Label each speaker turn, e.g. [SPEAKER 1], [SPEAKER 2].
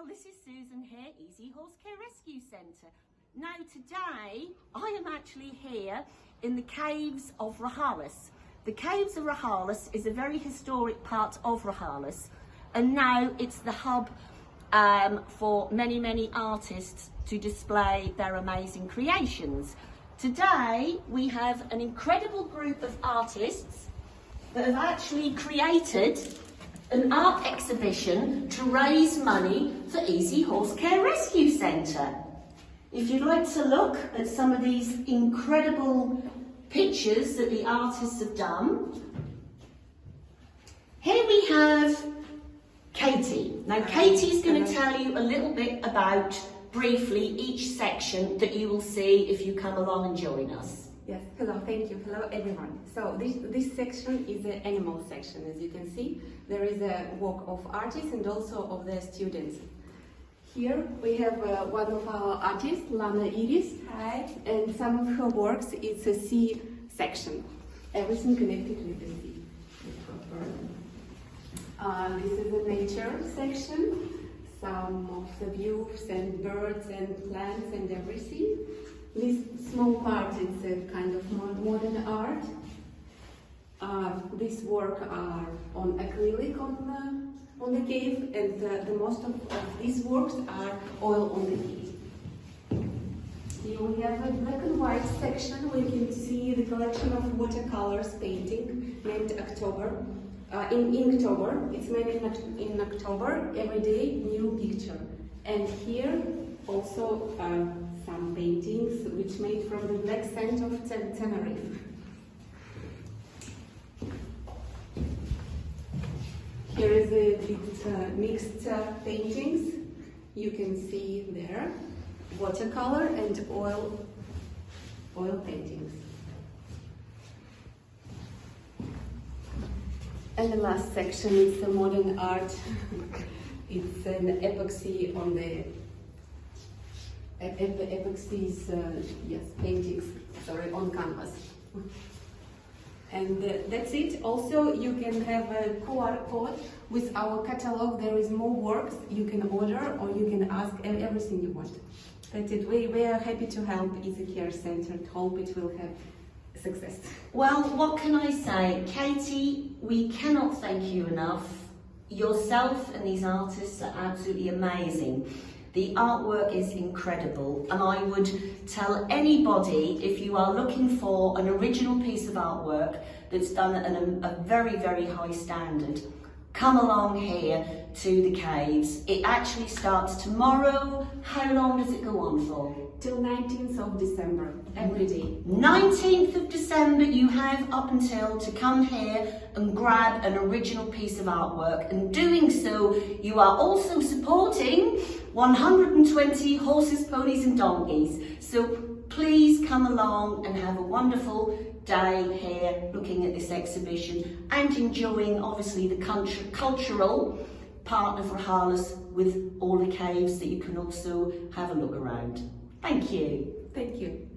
[SPEAKER 1] well this is Susan here, Easy Horse Care Rescue Centre. Now today I am actually here in the caves of Rojales. The caves of Rojales is a very historic part of Rojales and now it's the hub um, for many many artists to display their amazing creations. Today we have an incredible group of artists that have actually created an art exhibition to raise money for Easy Horse Care Rescue Centre. If you'd like to look at some of these incredible pictures that the artists have done, here we have Katie. Now Katie's going to tell you a little bit about briefly each section that you will see if you come along and join us.
[SPEAKER 2] Yes, hello, thank you. Hello, everyone. So this, this section is the animal section. As you can see, there is a work of artists and also of the students. Here we have uh, one of our artists, Lana Iris.
[SPEAKER 3] Hi.
[SPEAKER 2] And some of her works, it's a sea section. Everything connected with the sea. Uh, this is the nature section. Some of the views and birds and plants and everything. This small part is a kind of modern art. Uh, these work are on acrylic on the, on the cave and the, the most of, of, these works are oil on the cave. Here we have a black and white section where you can see the collection of watercolors painting named Inktober. Uh, in Inktober, it's made in, in October, every day new picture. And here also uh, some paintings which made from the black sand of Tenerife. Here is a bit uh, mixed uh, paintings. You can see there watercolor and oil oil paintings. And the last section is the modern art. it's an epoxy on the epoxies, uh, yes, paintings, sorry, on canvas. And uh, that's it. Also, you can have a QR code with our catalog. There is more works you can order or you can ask everything you want. That's it. We, we are happy to help Easy Care Center. Hope it will have success.
[SPEAKER 1] Well, what can I say? Katie, we cannot thank you enough. Yourself and these artists are absolutely amazing. The artwork is incredible and I would tell anybody if you are looking for an original piece of artwork that's done at a, a very, very high standard, come along here to the caves. It actually starts tomorrow. How long does it go on for?
[SPEAKER 2] Till 19th of December, every day.
[SPEAKER 1] 19th of December, you have up until to come here and grab an original piece of artwork. And doing so, you are also supporting 120 horses, ponies and donkeys. So please come along and have a wonderful day here looking at this exhibition and enjoying obviously the cultural part of Rojales with all the caves that you can also have a look around. Thank you.
[SPEAKER 2] Thank you.